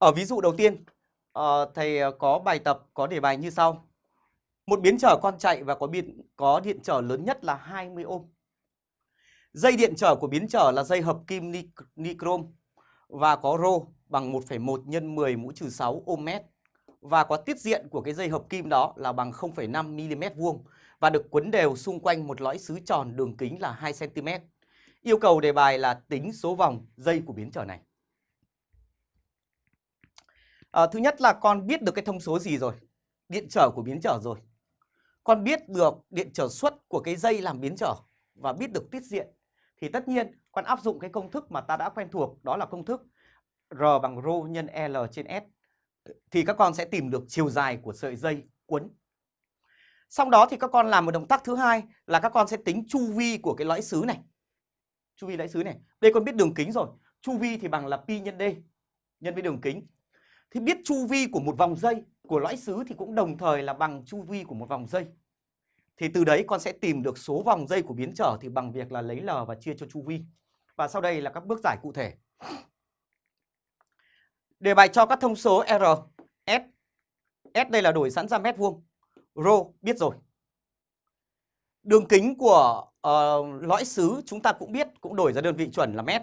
Ở ví dụ đầu tiên, ờ, thầy ờ, có bài tập có đề bài như sau. Một biến trở con chạy và có điện có điện trở lớn nhất là 20 ohm. Dây điện trở của biến trở là dây hợp kim ni, và có rho bằng 1,1 nhân 10 mũ trừ 6 ohm mét và có tiết diện của cái dây hợp kim đó là bằng 0,5 mm vuông và được quấn đều xung quanh một lõi sứ tròn đường kính là 2 cm. Yêu cầu đề bài là tính số vòng dây của biến trở này. À, thứ nhất là con biết được cái thông số gì rồi? Điện trở của biến trở rồi. Con biết được điện trở suất của cái dây làm biến trở và biết được tiết diện. Thì tất nhiên con áp dụng cái công thức mà ta đã quen thuộc đó là công thức R bằng rho nhân L trên S. Thì các con sẽ tìm được chiều dài của sợi dây quấn. Sau đó thì các con làm một động tác thứ hai là các con sẽ tính chu vi của cái lõi xứ này. Chu vi lõi xứ này. Đây con biết đường kính rồi. Chu vi thì bằng là pi nhân D nhân với đường kính thì biết chu vi của một vòng dây của lõi xứ thì cũng đồng thời là bằng chu vi của một vòng dây. Thì từ đấy con sẽ tìm được số vòng dây của biến trở thì bằng việc là lấy L và chia cho chu vi. Và sau đây là các bước giải cụ thể. Đề bài cho các thông số R, S. S đây là đổi sẵn ra mét vuông. Rho biết rồi. Đường kính của uh, lõi xứ chúng ta cũng biết, cũng đổi ra đơn vị chuẩn là mét.